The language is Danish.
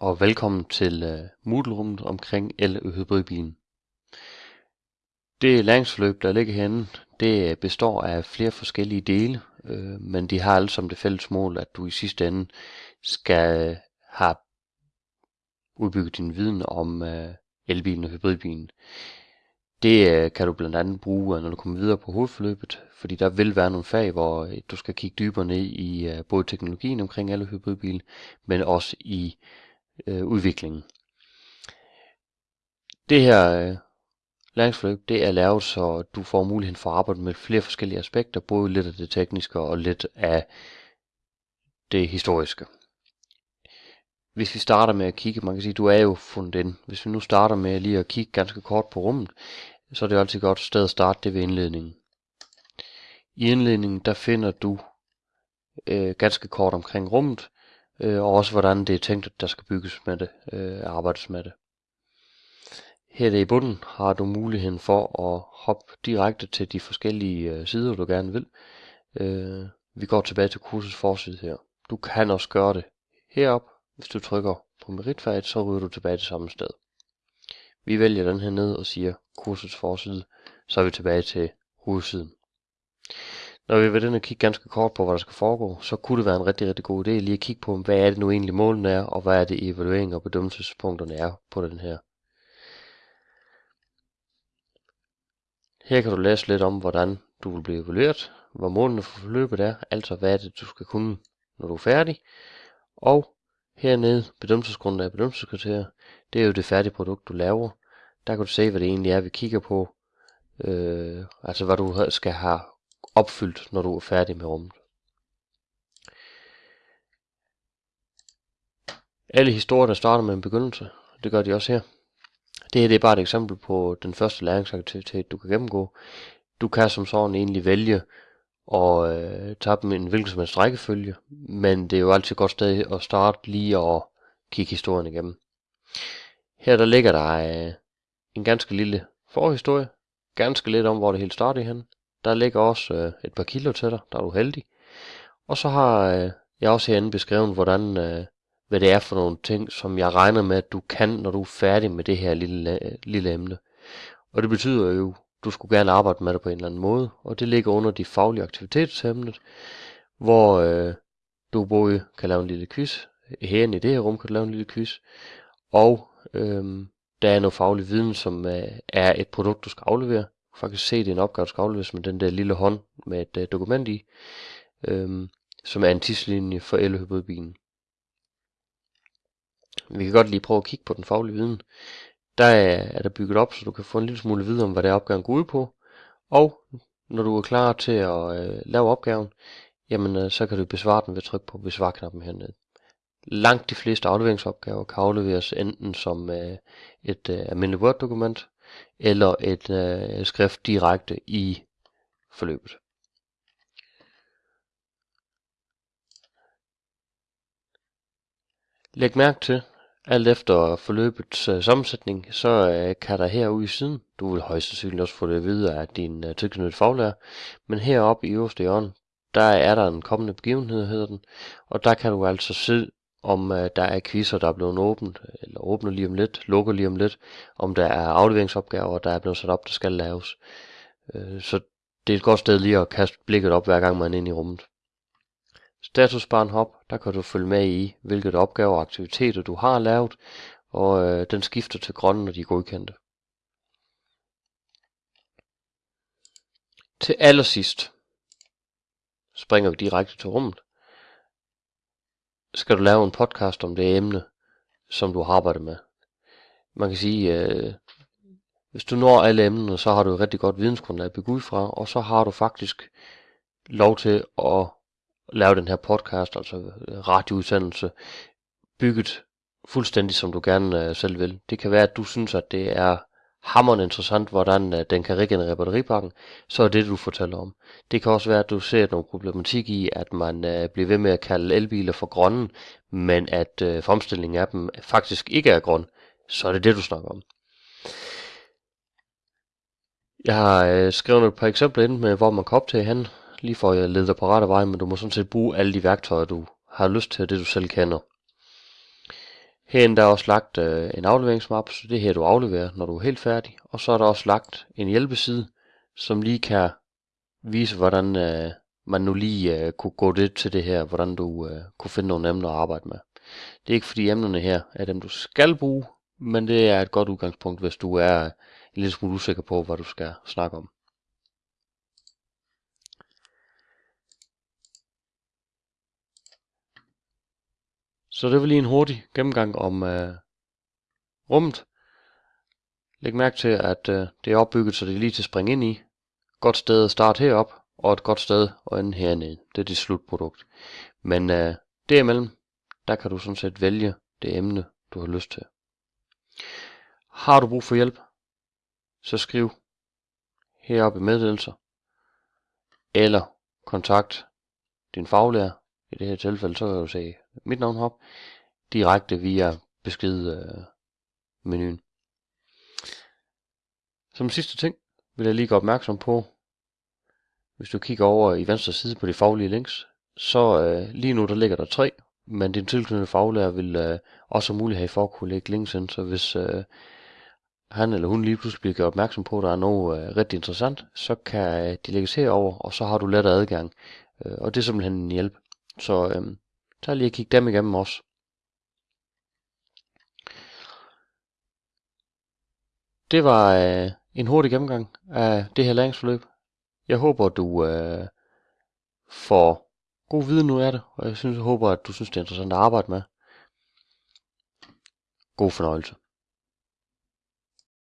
og velkommen til uh, Moodle-rummet omkring el- og hybridbilen. Det læringsforløb, der ligger herinde, det øh, består af flere forskellige dele, øh, men de har alle som det fælles mål, at du i sidste ende skal øh, have udbygget din viden om øh, elbilen og hybridbilen. Det øh, kan du blandt andet bruge, når du kommer videre på hovedforløbet, fordi der vil være nogle fag, hvor øh, du skal kigge dybere ned i øh, både teknologien omkring alle hybridbiler, men også i øh, udviklingen. Det her øh, læringsforløb, det er lavet, så du får muligheden for at arbejde med flere forskellige aspekter, både lidt af det tekniske og lidt af det historiske. Hvis vi starter med at kigge, man kan sige, du er jo fundet ind. Hvis vi nu starter med lige at kigge ganske kort på rummet, så er det altid godt sted at starte det ved indledningen. I indledningen, der finder du øh, ganske kort omkring rummet, øh, og også hvordan det er tænkt, at der skal bygges med det, øh, arbejdes med det. Her i bunden har du muligheden for at hoppe direkte til de forskellige øh, sider, du gerne vil. Øh, vi går tilbage til kursets forside her. Du kan også gøre det herop. Hvis du trykker på meritfaget, så ryger du tilbage til samme sted. Vi vælger den her ned og siger kursets forside, så er vi tilbage til hovedsiden. Når vi var den og kigge ganske kort på, hvad der skal foregå, så kunne det være en rigtig, rigtig god idé lige at kigge på, hvad er det nu egentlig målene er, og hvad er det evaluering og bedømmelsespunkterne er på den her. Her kan du læse lidt om, hvordan du vil blive evalueret, hvad målene for forløbet er, altså hvad er det, du skal kunne, når du er færdig. Og hernede, bedømmelsesgrundlag og bedømmelseskriterier, det er jo det færdige produkt, du laver. Der kan du se, hvad det egentlig er, vi kigger på. Øh, altså hvad du skal have opfyldt, når du er færdig med rummet. Alle historier, der starter med en begyndelse, det gør de også her. Det her det er bare et eksempel på den første læringsaktivitet, du kan gennemgå. Du kan som sådan egentlig vælge at øh, tage dem i en hvilken som helst rækkefølge, men det er jo altid godt sted at starte lige og kigge historien igennem. Her der ligger der øh, en ganske lille forhistorie, ganske lidt om, hvor det hele startede hen. Der ligger også øh, et par kilo til dig, der er du heldig. Og så har øh, jeg også herinde beskrevet, hvordan øh, hvad det er for nogle ting, som jeg regner med, at du kan, når du er færdig med det her lille, øh, lille emne. Og det betyder jo, du skulle gerne arbejde med det på en eller anden måde, og det ligger under de faglige aktivitetsemnet, hvor øh, du både kan lave en lille quiz, herinde i det her rum kan du lave en lille quiz, og øh, der er noget faglig viden, som øh, er et produkt, du skal aflevere. Du faktisk se, det er en opgave, der skal afleveres med den der lille hånd med et øh, dokument i, øh, som er en tidslinje for elhybridbilen. Vi kan godt lige prøve at kigge på den faglige viden. Der er der bygget op, så du kan få en lille smule viden om, hvad det er opgaven går ud på. Og når du er klar til at øh, lave opgaven, jamen øh, så kan du besvare den ved at trykke på besvar-knappen hernede. Langt de fleste afleveringsopgaver kan afleveres enten som øh, et øh, almindeligt Word-dokument, eller et øh, skrift direkte i forløbet. Læg mærke til, alt efter forløbets øh, sammensætning, så øh, kan der herude i siden, du vil højst sandsynligt også få det videre af din øh, tilknyttede faglærer, men heroppe i øverste hjørne, der er der en kommende begivenhed, hedder den, og der kan du altså se, om øh, der er quizzer, der er blevet åbent, eller åbner lige om lidt, lukker lige om lidt, om der er afleveringsopgaver, der er blevet sat op, der skal laves. Øh, så det er et godt sted lige at kaste blikket op, hver gang man er inde i rummet. Statusbaren hop, der kan du følge med i, hvilke opgaver og aktiviteter du har lavet, og øh, den skifter til grøn, når de er godkendte. Til allersidst springer vi direkte til rummet. Skal du lave en podcast om det emne, som du har arbejdet med. Man kan sige, øh, hvis du når alle emnerne, så har du et rigtig godt vidensgrundlag at bygge ud fra, og så har du faktisk lov til at lave den her podcast, altså øh, radioudsendelse, bygget fuldstændig som du gerne øh, selv vil. Det kan være, at du synes, at det er hammerende interessant, hvordan øh, den kan regenerere batteripakken, så er det, du fortæller om. Det kan også være, at du ser nogle problematik i, at man uh, bliver ved med at kalde elbiler for grønne, men at øh, fremstillingen af dem faktisk ikke er grøn. Så er det det, du snakker om. Jeg har skrevet et par eksempler ind med, hvor man kan optage hen lige for at lede dig på rette vej, men du må sådan set bruge alle de værktøjer, du har lyst til, det du selv kender. Herinde der er også lagt øh, en afleveringsmap, så det er her du afleverer, når du er helt færdig. Og så er der også lagt en hjælpeside, som lige kan vise, hvordan øh, man nu lige øh, kunne gå det til det her, hvordan du øh, kunne finde nogle emner at arbejde med. Det er ikke fordi emnerne her er dem, du skal bruge, men det er et godt udgangspunkt, hvis du er en lille smule usikker på, hvad du skal snakke om. Så det var lige en hurtig gennemgang om øh, rummet. Læg mærke til, at øh, det er opbygget, så det er lige til at springe ind i. Godt sted at starte herop, og et godt sted at ende hernede. Det er dit slutprodukt. Men øh, derimellem, der kan du sådan set vælge det emne, du har lyst til. Har du brug for hjælp, så skriv heroppe i meddelelser, eller kontakt din faglærer. I det her tilfælde, så kan du se mit navn hop direkte via besked øh, menuen. Som sidste ting vil jeg lige gøre opmærksom på, hvis du kigger over i venstre side på de faglige links, så øh, lige nu der ligger der tre, men din tilknyttede faglærer vil øh, også have mulighed for at kunne lægge links ind, så hvis øh, han eller hun lige pludselig bliver gjort opmærksom på, at der er noget øh, rigtig interessant, så kan øh, de lægges herover, og så har du lettere adgang. Øh, og det er simpelthen en hjælp. Så øhm, tag lige og kig dem igennem også. Det var øh, en hurtig gennemgang af det her læringsforløb. Jeg håber, du øh, får god viden ud af det, og jeg, synes, jeg håber, at du synes, det er interessant at arbejde med. God fornøjelse.